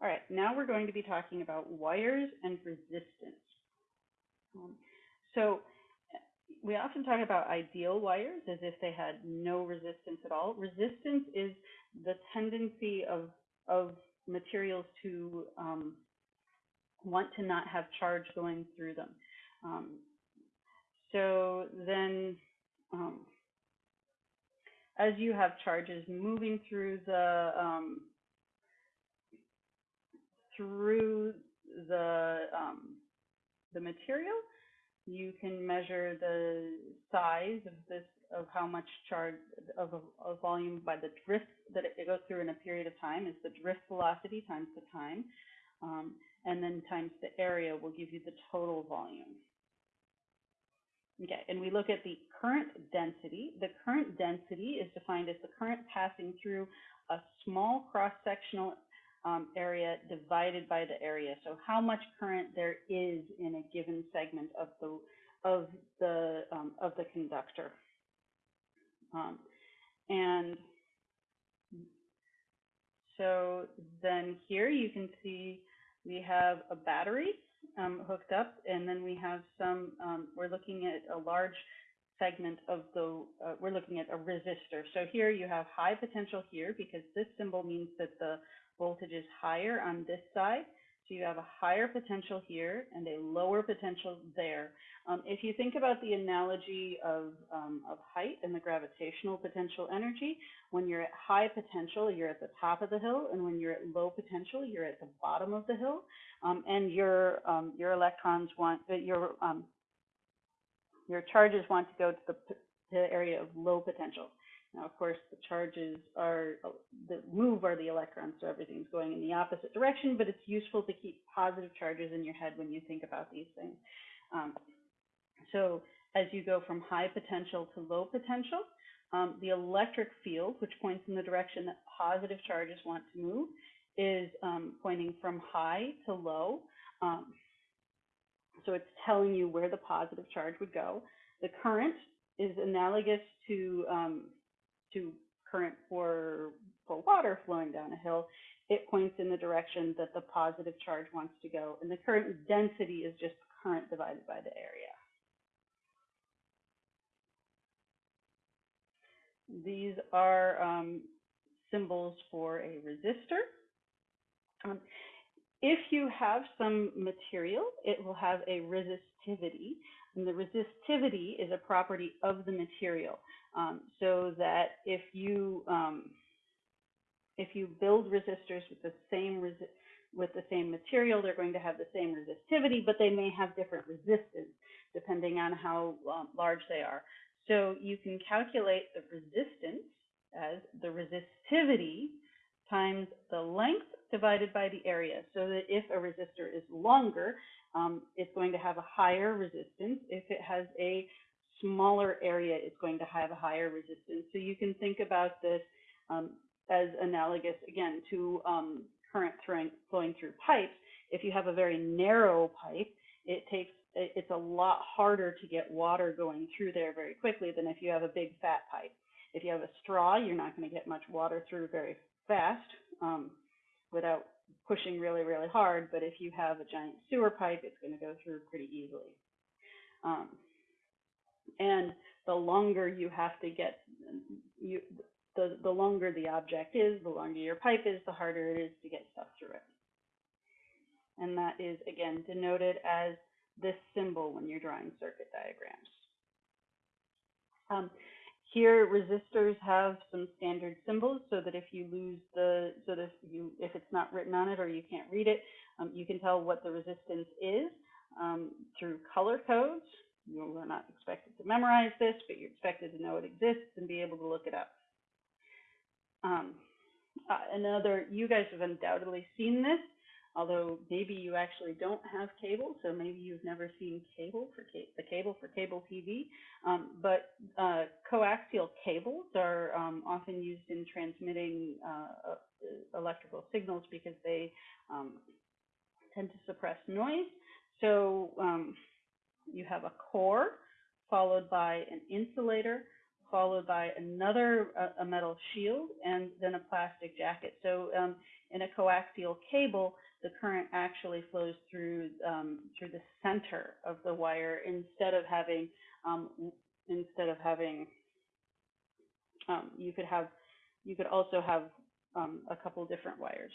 All right, now we're going to be talking about wires and resistance. Um, so we often talk about ideal wires as if they had no resistance at all. Resistance is the tendency of, of materials to um, want to not have charge going through them. Um, so then um, as you have charges moving through the um, through the um, the material, you can measure the size of this of how much charge of a, a volume by the drift that it goes through in a period of time is the drift velocity times the time, um, and then times the area will give you the total volume. Okay, and we look at the current density. The current density is defined as the current passing through a small cross-sectional um, area divided by the area. So how much current there is in a given segment of the of the um, of the conductor. Um, and so then here you can see we have a battery um, hooked up, and then we have some, um, we're looking at a large segment of the, uh, we're looking at a resistor. So here you have high potential here because this symbol means that the voltage is higher on this side. So you have a higher potential here and a lower potential there. Um, if you think about the analogy of, um, of height and the gravitational potential energy, when you're at high potential, you're at the top of the hill, and when you're at low potential, you're at the bottom of the hill. Um, and your um, your electrons want uh, your um, your charges want to go to the, to the area of low potential. Now, of course, the charges are, the move are the electrons, so everything's going in the opposite direction, but it's useful to keep positive charges in your head when you think about these things. Um, so as you go from high potential to low potential, um, the electric field, which points in the direction that positive charges want to move, is um, pointing from high to low. Um, so it's telling you where the positive charge would go. The current is analogous to um, to current for, for water flowing down a hill, it points in the direction that the positive charge wants to go. And the current density is just current divided by the area. These are um, symbols for a resistor. Um, if you have some material, it will have a resistivity, and the resistivity is a property of the material. Um, so that if you um, if you build resistors with the same resi with the same material, they're going to have the same resistivity, but they may have different resistance depending on how um, large they are. So you can calculate the resistance as the resistivity times the length divided by the area. So that if a resistor is longer, um, it's going to have a higher resistance. If it has a smaller area it's going to have a higher resistance. So you can think about this um, as analogous, again, to um, current throwing, flowing through pipes. If you have a very narrow pipe, it takes it's a lot harder to get water going through there very quickly than if you have a big fat pipe. If you have a straw, you're not going to get much water through very fast um, without pushing really, really hard. But if you have a giant sewer pipe, it's going to go through pretty easily. Um, and the longer you have to get you the the longer the object is, the longer your pipe is, the harder it is to get stuff through it. And that is again denoted as this symbol when you're drawing circuit diagrams. Um, here, resistors have some standard symbols so that if you lose the, so that if, you, if it's not written on it or you can't read it, um, you can tell what the resistance is um, through color codes you are not expected to memorize this, but you're expected to know it exists and be able to look it up. Um, uh, another, you guys have undoubtedly seen this, although maybe you actually don't have cable, so maybe you've never seen cable for ca the cable for cable TV. Um, but uh, coaxial cables are um, often used in transmitting uh, uh electrical signals because they um, tend to suppress noise. So um, you have a core followed by an insulator, followed by another uh, a metal shield, and then a plastic jacket. So um, In a coaxial cable, the current actually flows through um, through the center of the wire instead of having um, instead of having um, you could have you could also have um, a couple different wires.